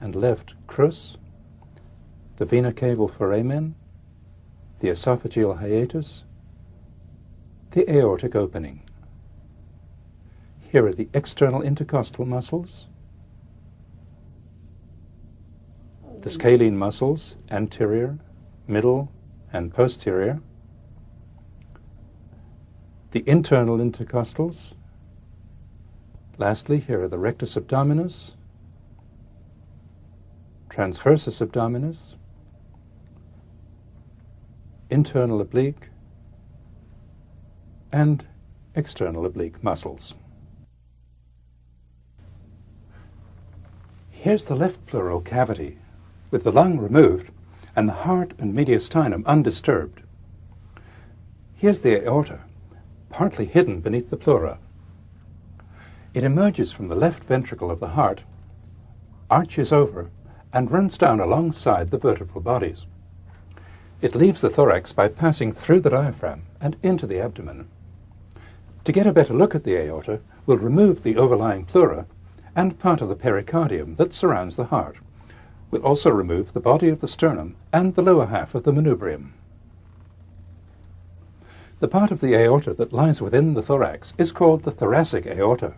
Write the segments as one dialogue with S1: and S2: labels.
S1: and left crus, the vena cava foramen, the esophageal hiatus, the aortic opening. Here are the external intercostal muscles, the scalene muscles, anterior, middle, and posterior, the internal intercostals. Lastly, here are the rectus abdominis, transversus abdominis, internal oblique, and external oblique muscles. Here's the left pleural cavity, with the lung removed and the heart and mediastinum undisturbed. Here's the aorta, partly hidden beneath the pleura. It emerges from the left ventricle of the heart, arches over, and runs down alongside the vertebral bodies. It leaves the thorax by passing through the diaphragm and into the abdomen. To get a better look at the aorta, we'll remove the overlying pleura and part of the pericardium that surrounds the heart. We'll also remove the body of the sternum and the lower half of the manubrium. The part of the aorta that lies within the thorax is called the thoracic aorta.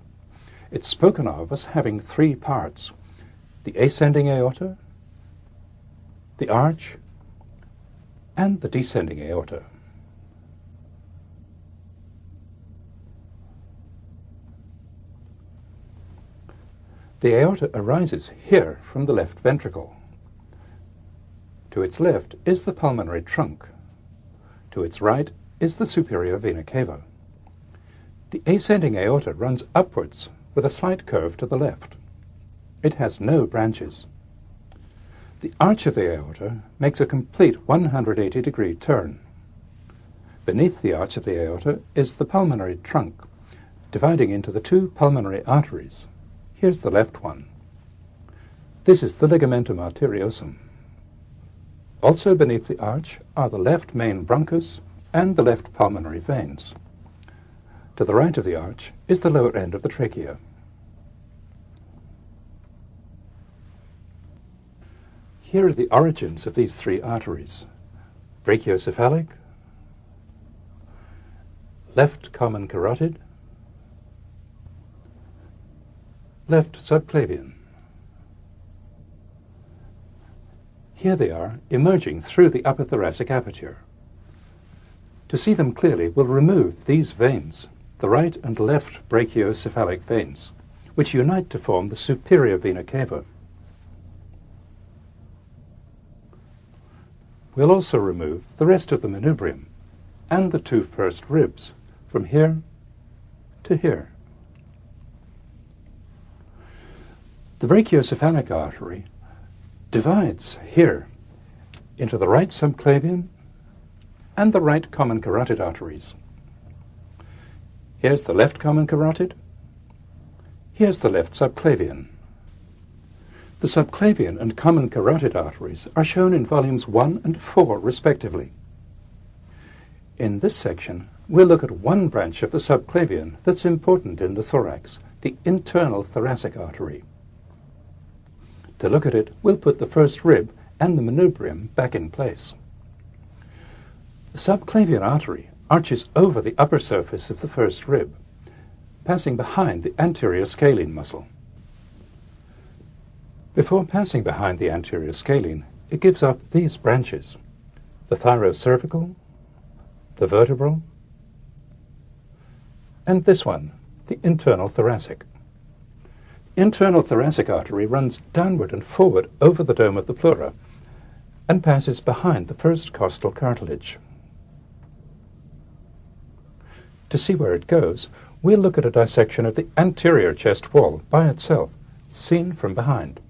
S1: It's spoken of as having three parts, the ascending aorta, the arch, and the descending aorta. The aorta arises here from the left ventricle. To its left is the pulmonary trunk. To its right is the superior vena cava. The ascending aorta runs upwards with a slight curve to the left. It has no branches. The arch of the aorta makes a complete 180 degree turn. Beneath the arch of the aorta is the pulmonary trunk, dividing into the two pulmonary arteries. Here's the left one. This is the ligamentum arteriosum. Also beneath the arch are the left main bronchus and the left pulmonary veins. To the right of the arch is the lower end of the trachea. Here are the origins of these three arteries. Brachiocephalic, left common carotid, left subclavian. Here they are, emerging through the upper thoracic aperture. To see them clearly, we'll remove these veins, the right and left brachiocephalic veins, which unite to form the superior vena cava. We'll also remove the rest of the manubrium and the two first ribs from here to here. The brachiocephalic artery divides here into the right subclavian and the right common carotid arteries. Here's the left common carotid. Here's the left subclavian. The subclavian and common carotid arteries are shown in volumes 1 and 4 respectively. In this section, we'll look at one branch of the subclavian that's important in the thorax, the internal thoracic artery. To look at it, we'll put the first rib and the manubrium back in place. The subclavian artery arches over the upper surface of the first rib, passing behind the anterior scalene muscle. Before passing behind the anterior scalene, it gives off these branches, the thyrocervical, the vertebral, and this one, the internal thoracic. The internal thoracic artery runs downward and forward over the dome of the pleura and passes behind the first costal cartilage. To see where it goes, we'll look at a dissection of the anterior chest wall by itself, seen from behind.